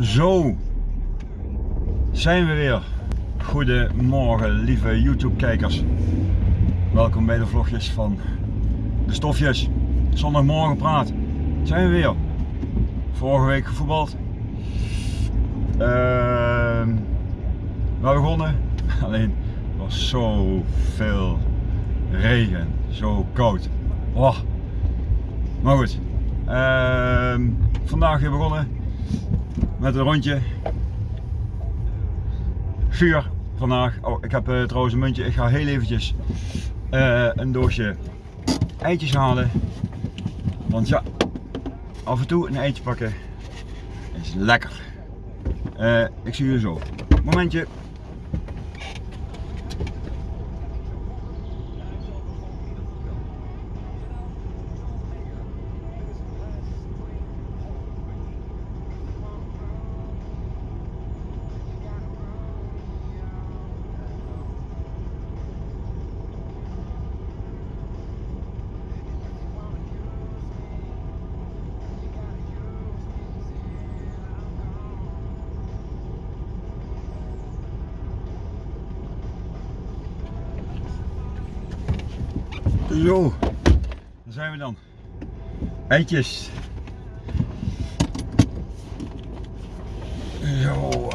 Zo zijn we weer. Goedemorgen lieve YouTube kijkers. Welkom bij de vlogjes van de stofjes. Zondagmorgen praat. Zijn we weer. Vorige week gevoetbald. Uh, we begonnen. Alleen er was zo veel regen. Zo koud. Oh. Maar goed. Uh, vandaag weer begonnen met een rondje. Vuur vandaag. Oh, ik heb uh, trouwens een muntje. Ik ga heel eventjes uh, een doosje eitjes halen. Want ja, af en toe een eitje pakken is lekker. Uh, ik zie jullie zo. Momentje. Zo, daar zijn we dan. Eitjes. Zo.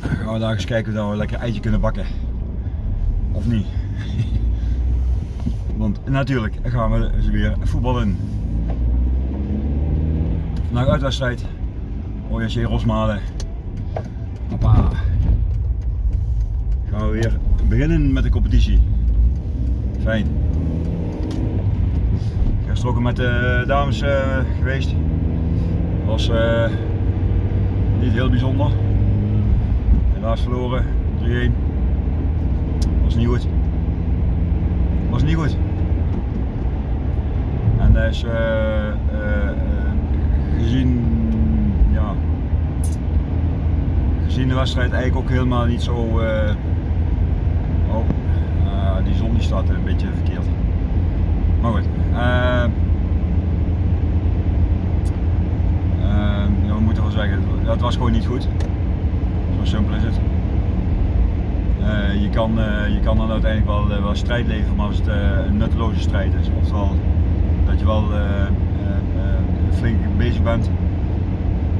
Dan gaan we daar eens kijken of we lekker eitje kunnen bakken. Of niet. Want natuurlijk gaan we weer voetballen. Vandaag uitwedstrijd. OJC Rosmalen. Hoppa. Gaan we weer beginnen met de competitie. Fijn. Ik ben met de dames uh, geweest. Was uh, niet heel bijzonder. Helaas verloren, 3-1. Was niet goed. Was niet goed. En dat is gezien, ja, gezien de wedstrijd eigenlijk ook helemaal niet zo. Die zon die staat een beetje verkeerd. Maar goed. Uh, we moeten wel zeggen, dat was gewoon niet goed. Zo simpel is het. Uh, je, kan, je kan dan uiteindelijk wel, wel strijd leveren, maar als het een nutteloze strijd is. Oftewel dat je wel flink bezig bent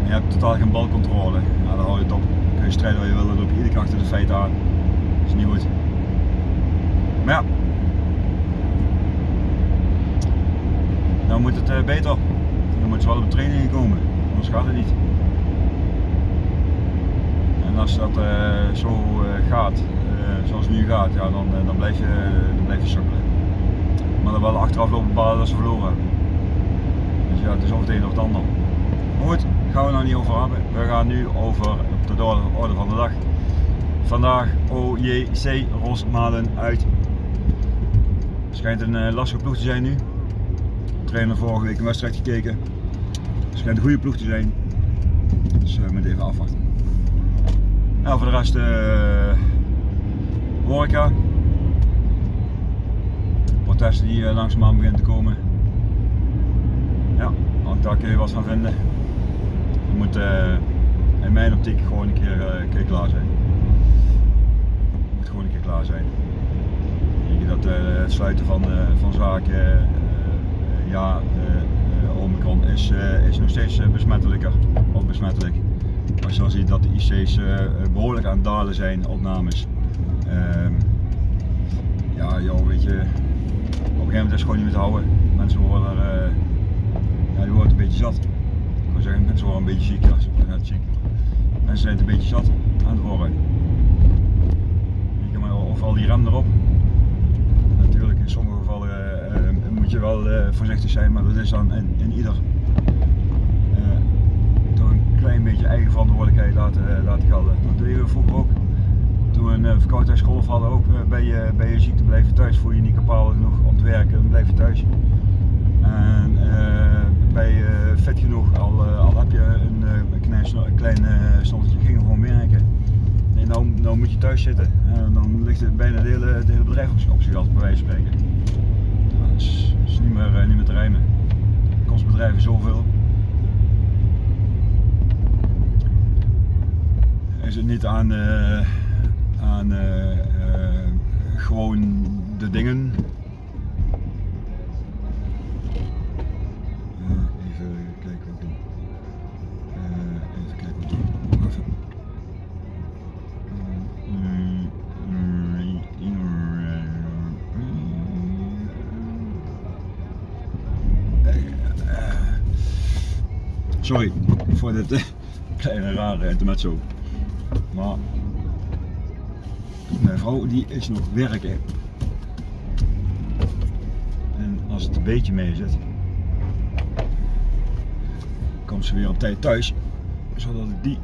en je hebt totaal geen balcontrole. Dan hou je het op. Dan kun je strijden waar je wil, dan loop je iedere keer achter de feiten aan. Dat is niet goed. Ja, dan moet het uh, beter. Dan moet ze wel op training komen, anders gaat het niet. En als dat uh, zo uh, gaat, zoals het nu gaat, ja, dan, dan, blijf je, dan sukkelen. Maar dan wel achteraf lopen bepalen dat ze verloren Dus ja, het is of het een of het ander. Maar goed, gaan we nou niet over hebben. We gaan nu over op de orde van de dag. Vandaag OJC Rosmalen uit schijnt een uh, lastige ploeg te zijn nu. Trainer vorige week een wedstrijd gekeken. Schijnt een goede ploeg te zijn. Dus uh, we moeten even afwachten. Nou, voor de rest uh, horeca. Protesten die langzaamaan beginnen te komen. Ja, ook daar kun je wat van vinden. Je moet in mijn optiek gewoon een keer, een keer klaar zijn. Je moet gewoon een keer klaar zijn dat uh, het sluiten van, uh, van zaken, uh, ja, Omicron is, is nog steeds besmettelijker, of besmettelijk. Als je dan ziet dat de IC's behoorlijk aan het dalen zijn, opnames. Ehm, ja, joh, weet je, op een gegeven moment is het gewoon niet meer te houden. Mensen worden er, ja, die worden een beetje zat. Ik wil zeggen, mensen worden een beetje ziek, ja, ze worden ziek. Mensen zijn het een beetje zat aan het worden. Of al die rem erop, in sommige gevallen uh, moet je uh, voorzichtig zijn, maar dat is dan in, in ieder toch een klein beetje eigen verantwoordelijkheid laten, laten gelden. Dat deden we vroeger ook. Toen we een verkoudheidsgolf hadden, ook bij je, bij je ziekte blijven thuis, voel je niet kapabel genoeg om te werken, dan blijf je thuis. En bij vet genoeg, al, al heb je een, klein, een klein ging gewoon werken. Nee, nou, nou moet je thuis zitten. En dan ligt het bijna de hele, hele bedrijf op, zich bij wijze van spreken niet meer, eh, niet meer te rijmen. Kost bedrijven zoveel. Is het niet aan, eh, aan eh, gewoon de dingen Sorry voor dit kleine rare intermezzo. Maar mijn vrouw die is nog werken. En als het een beetje mee zit, komt ze weer op tijd thuis. Zodat ik die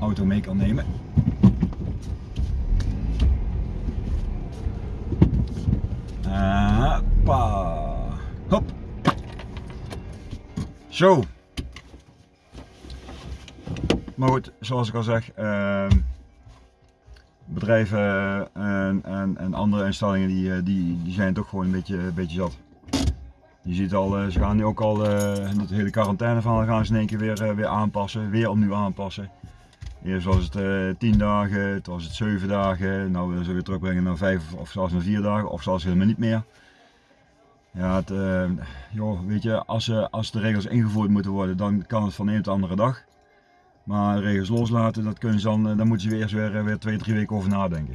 auto mee kan nemen. Hoppa. Hop. Zo. Maar goed, zoals ik al zeg, uh, bedrijven en, en, en, andere instellingen die, eh, die, die zijn toch gewoon een beetje, beetje zat. Je ziet al, uh, ze gaan nu ook al uh, het hele quarantaine van gaan ze in één keer weer, weer aanpassen, weer opnieuw aanpassen. Eerst was het 10 dagen, toen was het 7 dagen, nou willen ze weer terugbrengen naar 5 of zelfs naar 4 dagen of zelfs helemaal niet meer. Ja, het, joh, weet je, als, als de regels ingevoerd moeten worden, dan kan het van de een op de andere dag. Maar regels loslaten, dat kunnen ze dan, eh, dan moeten ze weer eerst weer, eh, weer twee, drie weken over nadenken.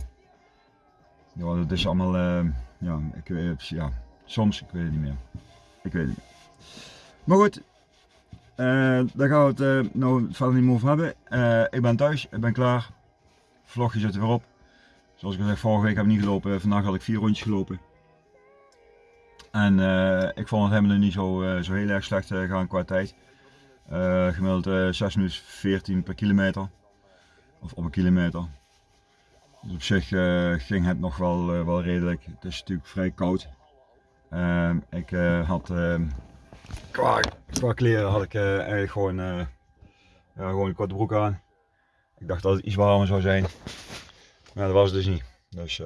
Ja, dat is allemaal, uh, ja, ik weet, ja, soms, ik weet het niet meer. Ik weet het niet. Maar goed, uh, daar gaan we het nou verder niet meer over hebben. ik ben thuis, ik ben klaar. Vlogje zit er weer op. Zoals ik al zei, vorige week heb ik niet gelopen, vandaag had ik vier rondjes gelopen. En ik vond het helemaal niet zo, zo heel erg slecht gaan qua tijd. Uh, gemiddeld uh, 6 minuten 14 per kilometer. Of op een kilometer. Dus op zich uh, ging het nog wel, uh, wel redelijk. Het is natuurlijk vrij koud. Ehm, ik had ehm, qua, qua, kleren had ik eigenlijk gewoon, gewoon een korte broek aan. Ik dacht dat het iets warmer zou zijn. Maar dat was het dus niet. Dus,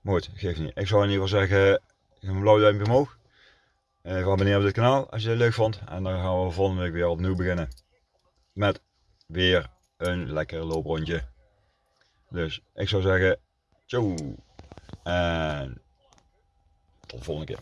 maar goed, geeft niet. Ik zou in ieder geval zeggen, een blauw duimpje omhoog. Even abonneren op dit kanaal als je het leuk vond. En dan gaan we volgende week weer opnieuw beginnen. Met weer een lekker looprondje. Dus ik zou zeggen, ciao. En tot de volgende keer.